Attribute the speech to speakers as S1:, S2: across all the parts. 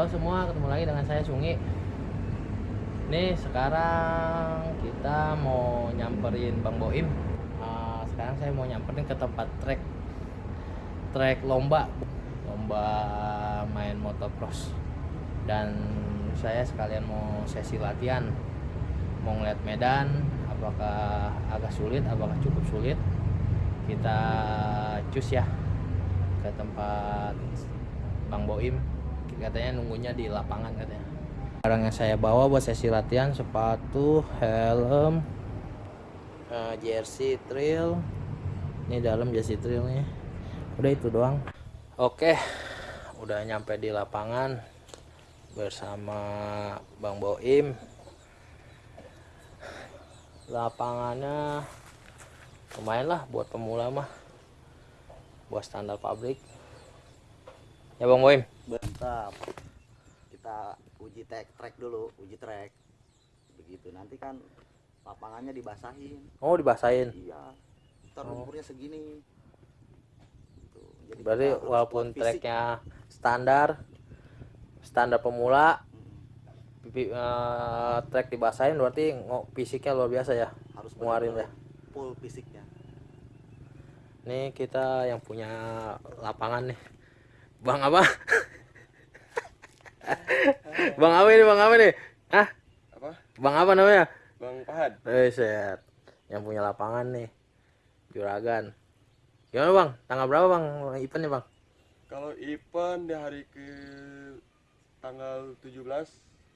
S1: Halo semua, ketemu lagi dengan saya Sungi. Nih sekarang kita mau nyamperin Bang Boim. Uh, sekarang saya mau nyamperin ke tempat trek trek lomba, lomba main motocross. Dan saya sekalian mau sesi latihan, mau ngeliat medan, apakah agak sulit, apakah cukup sulit. Kita cus ya ke tempat Bang Boim katanya nunggunya di lapangan katanya. Barang yang saya bawa buat sesi latihan sepatu helm uh, jersey trail. Ini dalam jersey trailnya udah itu doang. Oke udah nyampe di lapangan bersama Bang Boim. Lapangannya lumayan lah buat pemula mah buat standar pabrik ya Bang Boim
S2: Mantap. Kita uji tek trek dulu, uji trek. Begitu. Nanti kan lapangannya dibasahin.
S1: oh dibasahin
S2: Iya. Ntar
S1: Oh.
S2: segini. Tuh. Jadi
S1: berarti walaupun treknya standar standar pemula
S2: Hmm.
S1: pipi, eh, trek dibasahin berarti ngo- fisiknya luar biasa ya
S2: harus
S1: Nguarin
S2: benar-benar full fisiknya.
S1: Nih kita yang punya lapangan nih. Bang apa? bang apa ini? Bang apa nih? Hah?
S3: Apa?
S1: Bang apa namanya?
S3: Bang Pahad.
S1: Eh, set. Yang punya lapangan nih. Juragan. Gimana bang? Tanggal berapa bang? Eventnya bang?
S3: Kalau event di hari ke tanggal 17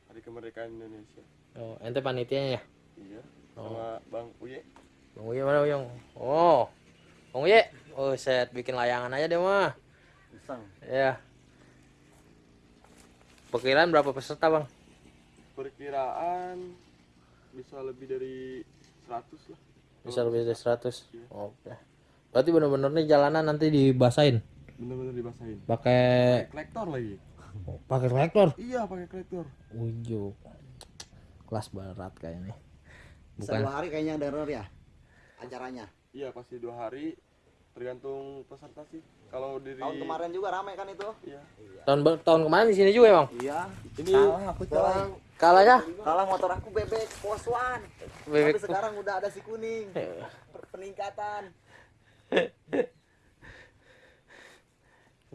S3: hari kemerdekaan Indonesia.
S1: Oh, ente panitianya ya?
S3: Iya.
S1: Oh.
S3: Sama Bang Uye.
S1: Bang Uye mana Uyung? Oh. Bang Uye. Oh, set. Bikin layangan aja deh mah.
S2: Iseng.
S1: Ya. Perkiraan berapa peserta bang?
S3: Perkiraan bisa lebih dari 100 lah.
S1: Bisa lebih dari 100.
S3: Iya.
S1: Oke. Berarti bener-bener nih jalanan nanti dibasain.
S3: Bener-bener dibasahin.
S1: Pakai
S3: Kolektor lagi.
S1: pakai traktor.
S3: Iya, pakai kolektor.
S1: Ujuk. Kelas berat kayaknya.
S2: Bisa
S1: Bukan.
S2: dua hari kayaknya derer ya acaranya.
S3: Iya, pasti dua hari. Tergantung peserta sih. Kalau dari
S2: Tahun kemarin juga ramai kan itu?
S3: Iya.
S2: Iya.
S1: Tahun tahun kemarin di sini juga ya, Bang.
S2: Iya.
S3: Ini
S2: Kalah aku coy.
S3: sekarang
S1: Kalahnya
S2: Kalah motor aku bebek pos one.
S1: bebek
S2: Tapi sekarang udah ada si kuning. Per- Peningkatan.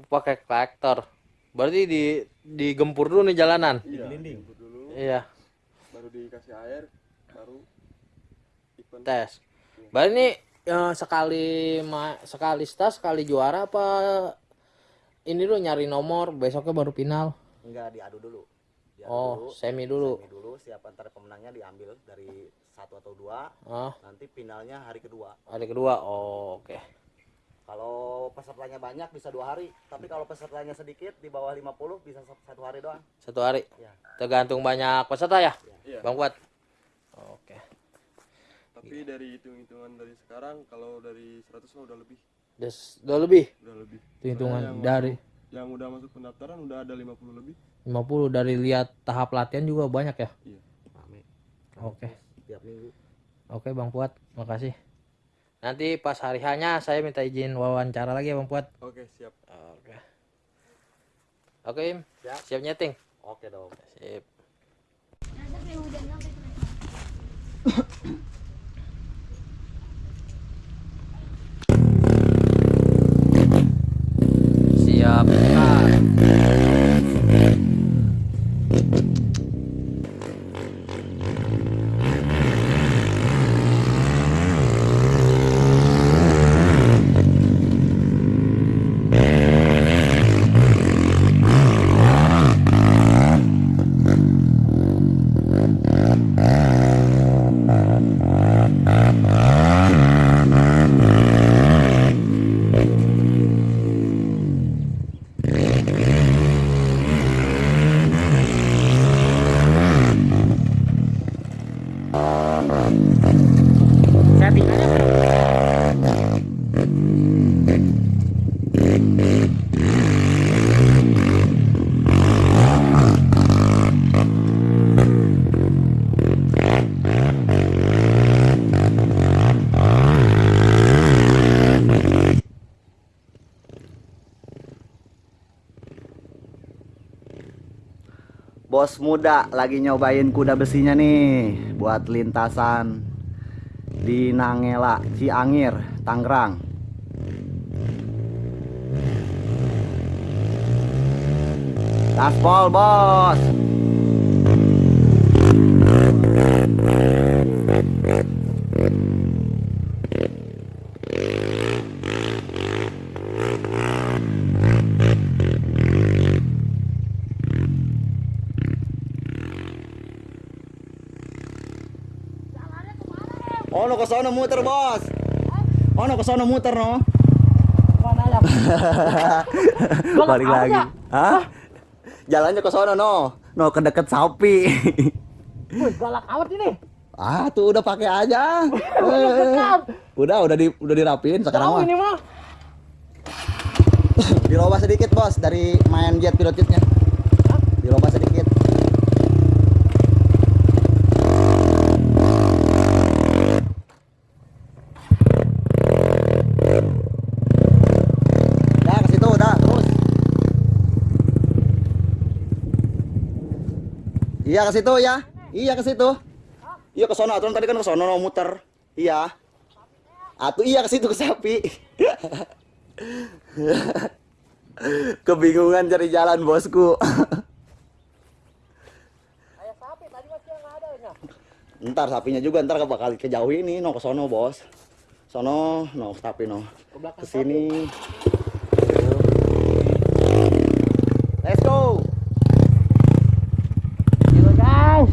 S1: pakai traktor. Berarti di digempur dulu nih jalanan.
S3: iya, dulu.
S1: Iya,
S3: Baru dikasih air, baru event.
S1: tes. Berarti ini eh, sekali ma- sekali start sekali juara apa ini dulu nyari nomor besoknya baru final.
S2: Enggak diadu dulu. Diadu
S1: Oh,
S2: dulu.
S1: semi dulu.
S2: Semi dulu siapa ntar pemenangnya diambil dari satu atau dua
S1: Ah,
S2: nanti finalnya hari kedua
S1: hari kedua. Oh, oke.
S2: kalau pesertanya banyak bisa dua hari tapi kalau pesertanya sedikit di bawah 50 bisa sa- satu hari doang
S1: Satu hari.
S2: ya
S1: Tergantung banyak peserta ya,
S3: Iya.
S1: Bang Kuat. Oke.
S3: Tapi dari hitung-hitungan dari sekarang kalau dari 100 mah udah lebih,
S1: Des, udah lebih
S3: udah lebih.
S1: hitungan
S3: Yang
S1: dari
S3: Yang udah masuk pendaftaran udah ada 50 lebih.
S1: 50 dari lihat tahap latihan juga banyak ya.
S3: Iya.
S1: Oke.
S2: tiap minggu
S1: Oke Bang Puat, makasih. Nanti pas hari hanya saya minta izin wawancara lagi ya Bang Puat.
S3: Oke, siap.
S1: Oke. Oke Im,
S2: Siap.
S1: siap nyeting.
S2: oke dong
S1: Sip. Siap. Settingannya
S2: muda lagi nyobain kuda besinya nih buat lintasan di Nangela, Ciangir, Tangerang. Gaspol, Bos. No ke sono muter, Bos. Oh, no ke sono muter, no. Balik lagi. Hah? Jalannya ke sono, no. No, ke deket sapi.
S1: Wih, galak amat ini.
S2: ah, tuh udah pakai aja.
S1: Udah dekat.
S2: udah, udah di udah dirapiin sekarang mah.
S1: ini mah.
S2: Dirobah sedikit, Bos, dari main jet pilot jetnya. Dirobah sedikit. Dah ke situ, udah, terus. Iya ke situ ya. Iya ke situ. Iya ke sono, aturan tadi kan ke sono no, muter. Iya. Atuh iya ke situ ke sapi. Kebingungan cari jalan bosku.
S1: Ayah sapi tadi masih nggak ada ya.
S2: ntar sapinya juga ntar bakal kejauh ini no ke sono bos. Sono no tapi no
S1: ke
S2: sini. Let's go.
S1: Gitu guys.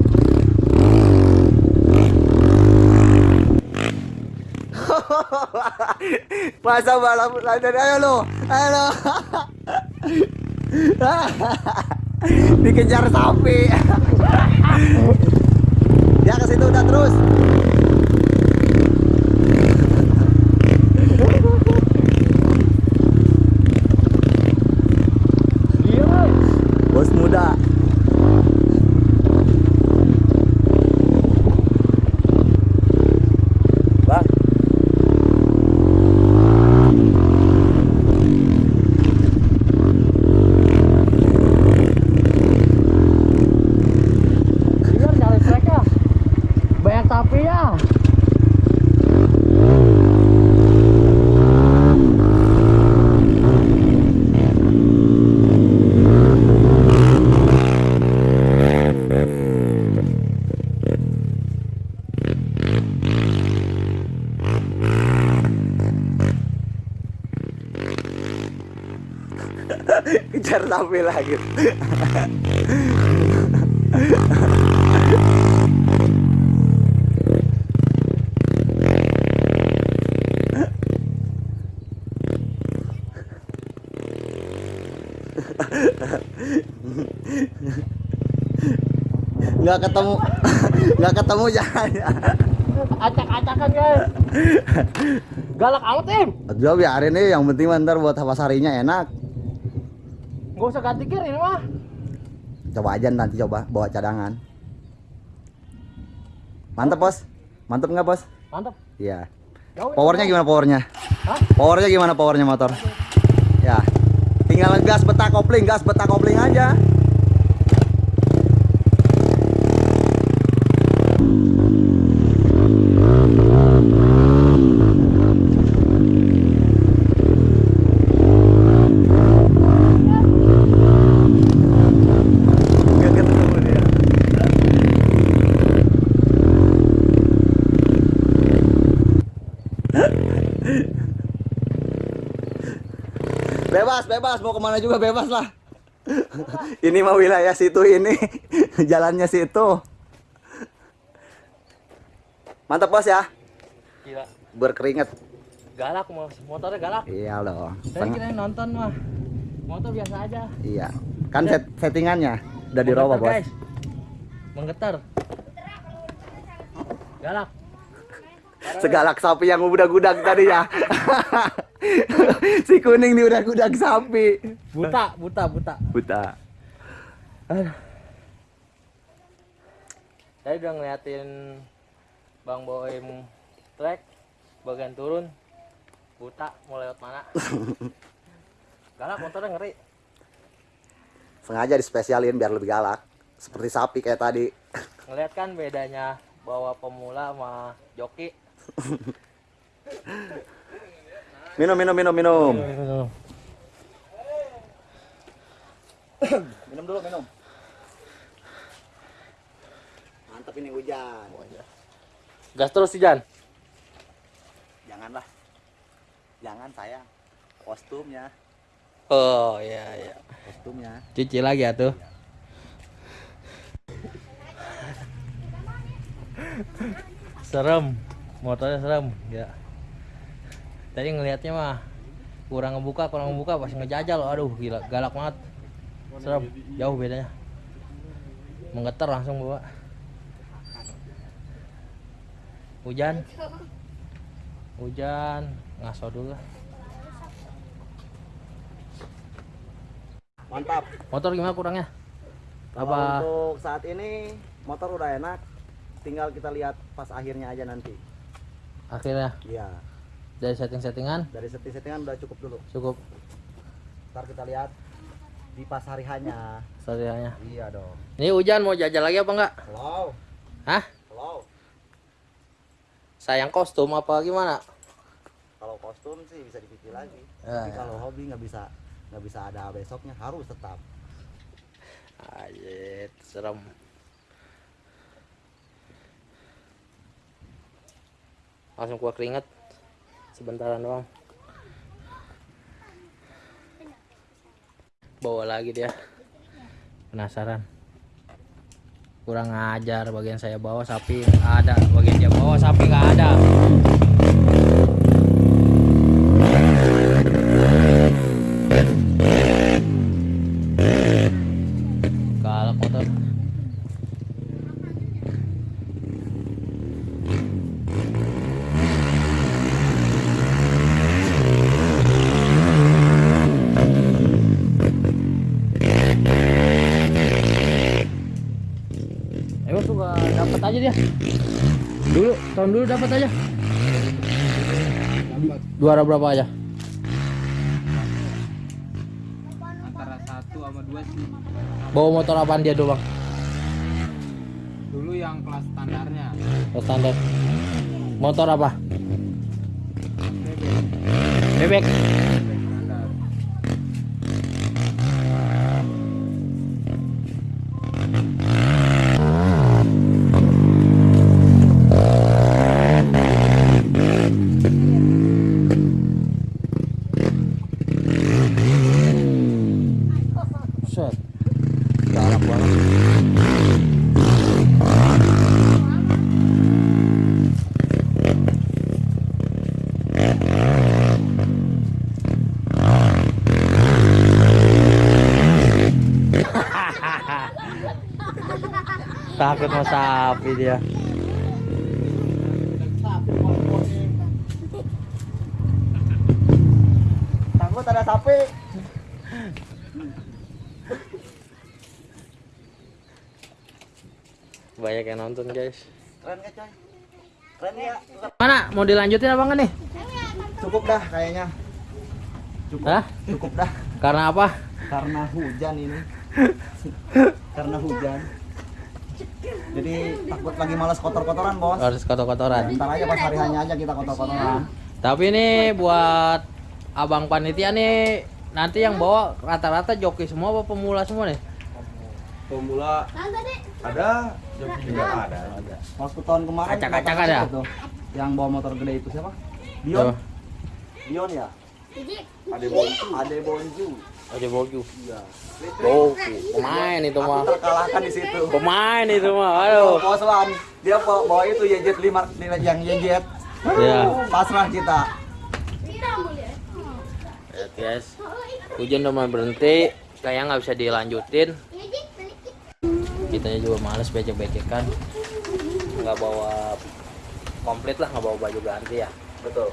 S2: Masa balap lancar ayo lo, ayo lo. Dikejar sapi. Dia ke situ udah terus.
S1: Iya.
S2: Bos muda. Bang.
S1: Biar nyari trek ya. Banyak sapi ya.
S2: Sapi lagi. nggak ketemu nggak ketemu jalannya
S1: Acak-acakan guys. Galak amat em.
S2: Aduh biarin nih yang penting ntar buat pas harinya enak
S1: Gak usah ganti gear ini mah.
S2: coba aja nanti coba bawa cadangan. Mantap bos. Mantap nggak bos?
S1: Mantap.
S2: iya. Powernya gimana powernya?
S1: Hah?
S2: powernya gimana powernya motor? Ya. Tinggal gas betah kopling gas betah kopling aja Nggak ketemu dia. Bebas, bebas, mau ke mana juga bebas lah. ini mah wilayah situ ini, jalannya situ. Mantap bos ya,
S1: Gila.
S2: berkeringat.
S1: Galak mau motornya galak.
S2: Iya.
S1: Saya
S2: Teng-
S1: kira nonton mah. Motor biasa aja.
S2: Iya, kan set- settingannya udah dirobah
S1: Menggetar,
S2: bos.
S1: guys. Menggetar. Galak.
S2: Segalak sapi yang udah gudang tadi ya. si kuning nih udah gudang sapi.
S1: Buta, buta, buta.
S2: Buta.
S1: Saya udah ngeliatin Bang Boim trek bagian turun buta mau lewat mana galak motornya ngeri
S2: Sengaja dispesialin biar lebih galak. seperti sapi kayak tadi
S1: ngeliat kan bedanya bawa pemula sama joki
S2: minum minum minum minum. Minum dulu minum. Mantap ini hujan.
S1: Gas terus sih Jan
S2: janganlah. Jangan sayang. Kostumnya.
S1: Oh iya iya.
S2: Kostumnya.
S1: Cuci lagi ya tuh. Serem. Motornya serem. Ya tadi ngelihatnya mah kurang ngebuka kurang ngebuka pas ngejajal aduh gila galak banget. Serem jauh bedanya. Menggetar langsung bawa. Hujan. Hujan ngaso dulu lah.
S2: Mantap.
S1: Motor gimana kurangnya?
S2: Kalau
S1: apa?
S2: untuk saat ini motor udah enak. Tinggal kita lihat pas akhirnya aja nanti.
S1: Akhirnya?
S2: Iya
S1: dari setting-settingan?
S2: Dari setting-settingan udah cukup dulu.
S1: Cukup.
S2: Ntar kita lihat di pas hari hanya
S1: serianya
S2: iya dong.
S1: Ini hujan mau jajal lagi apa enggak?
S2: Hello?
S1: Hah?
S2: Hello?
S1: Sayang kostum apa gimana?
S2: Kalau kostum sih bisa dipikir lagi.
S1: Ya,
S2: tapi
S1: ya.
S2: kalau hobi nggak bisa nggak bisa ada besoknya harus tetap.
S1: Ajit, serem. Langsung gua keringet. Sebentaran doang. Bawa lagi dia. Penasaran. Kurang ajar bagian saya bawa sapi nggak ada, bagian dia bawa sapi nggak ada. Galak motor. Emang suka dapat aja dia. Dulu dapat aja. Juara berapa aja?
S4: antara satu sama dua sih
S1: Bawa motor apaan dia dulu bang?
S4: dulu yang kelas standarnya
S1: Oh, standar. Motor apa? Bebek.
S4: standar
S1: Set. Galak banget. Takut sama sapi dia.
S2: takut ada sapi
S1: Banyak yang nonton guys.
S2: keren gak coy keren ya
S1: Mana? Mau dilanjutin apa enggak nih?
S2: cukup dah kayaknya cukup
S1: Hah?
S2: cukup dah
S1: Karena apa?
S2: karena hujan ini karena hujan jadi takut lagi malas kotor-kotoran bos.
S1: Harus kotor-kotoran.
S2: ntar aja pas hari hanya aja kita kotor-kotoran.
S1: Tapi ini buat abang panitia nih nanti yang bawa rata-rata joki semua apa pemula semua nih?
S3: pemula. Ada joki juga ada.
S2: waktu tahun kemarin
S1: Acak-acak ada?
S2: yang bawa motor gede itu siapa? Dion Dion ya?
S3: Ada boncu
S2: Ade Bonju
S1: Ada Bogu.
S2: iya
S1: Bogu. Pemain itu mah.
S2: terkalahkan di situ
S1: Pemain itu mah.
S2: Aduh. Poslan. Dia bawa, itu YZ 5 yang YZ.
S1: Iya.
S2: Pasrah kita.
S1: Lihat guys. Hujan udah mulai berhenti. Kayaknya nggak bisa dilanjutin. Kitanya juga males becek-becekan. Nggak bawa komplit lah, nggak bawa baju ganti ya.
S2: Betul.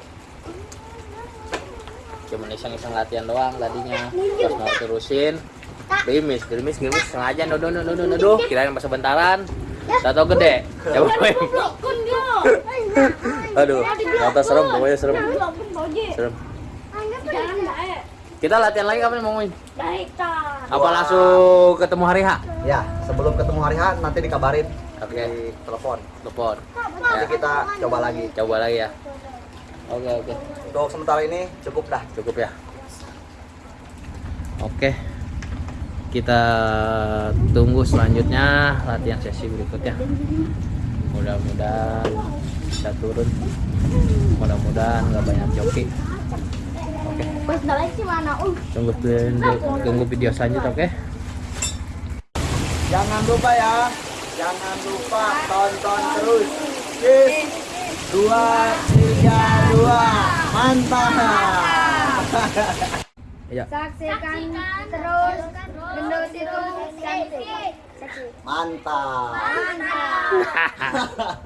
S1: Cuma iseng-iseng latihan doang tadinya. Pas mau terusin, gerimis, gerimis, gerimis sengaja nodo nodo nodo nodo. Kirain pas sebentaran. Tato gede. Coba main. Aduh, mata serem, pokoknya serem. Serem. Kita latihan lagi kapan mau main? Apa langsung ketemu hari H?
S2: Ya, sebelum ketemu hari H nanti dikabarin
S1: Oke.
S2: di telepon.
S1: Telepon.
S2: Nanti
S1: Ya,
S2: kita coba lagi.
S1: coba lagi ya. Oke, oke.
S2: Untuk sementara ini cukup dah.
S1: Cukup ya. Oke. Kita tunggu selanjutnya latihan sesi berikutnya. Mudah-mudahan bisa turun. Mudah-mudahan nggak banyak joki. Oke. Tunggu tunggu video selanjutnya, oke?
S2: Jangan lupa ya. Jangan lupa tonton terus. Yes. Dua, dua, mantap.
S1: Ya.
S5: Saksikan, terus gendut itu cantik.
S2: Mantap.
S5: Mantap.